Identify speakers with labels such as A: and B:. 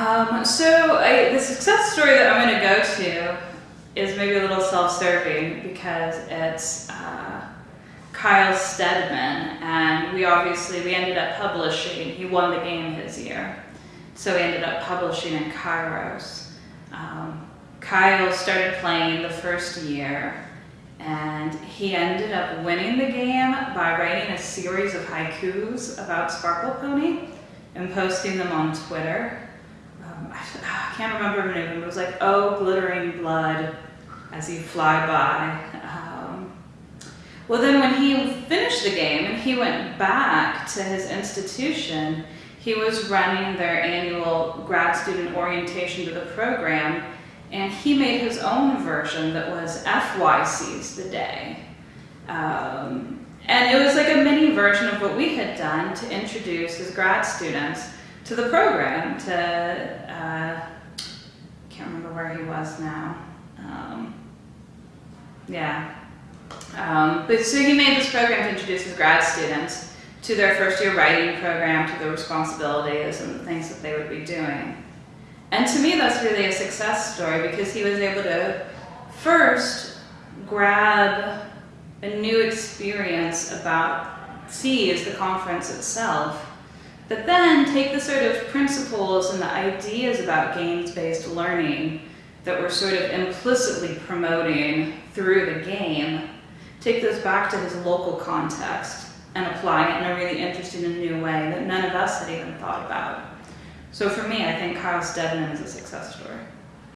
A: Um, so I, the success story that I'm going to go to is maybe a little self-serving because it's uh, Kyle Stedman, and we obviously we ended up publishing. He won the game his year, so we ended up publishing in Kairos. Um, Kyle started playing the first year, and he ended up winning the game by writing a series of haikus about Sparkle Pony and posting them on Twitter. Um, I, I, can't remember her name, it was like, oh, glittering blood as you fly by. Um, well, then when he finished the game and he went back to his institution, he was running their annual grad student orientation to the program, and he made his own version that was FYC's the day. Um, and it was like a mini version of what we had done to introduce his grad students to the program, to, uh, can't remember where he was now. Um, yeah. Um, but so he made this program to introduce his grad students to their first year writing program, to the responsibilities and the things that they would be doing. And to me, that's really a success story because he was able to first grab a new experience about Cs, the conference itself, but then take the sort of principles and the ideas about games-based learning that we're sort of implicitly promoting through the game, take those back to his local context and apply it in a really interesting and new way that none of us had even thought about. So for me, I think Kyle Stedman is a success story.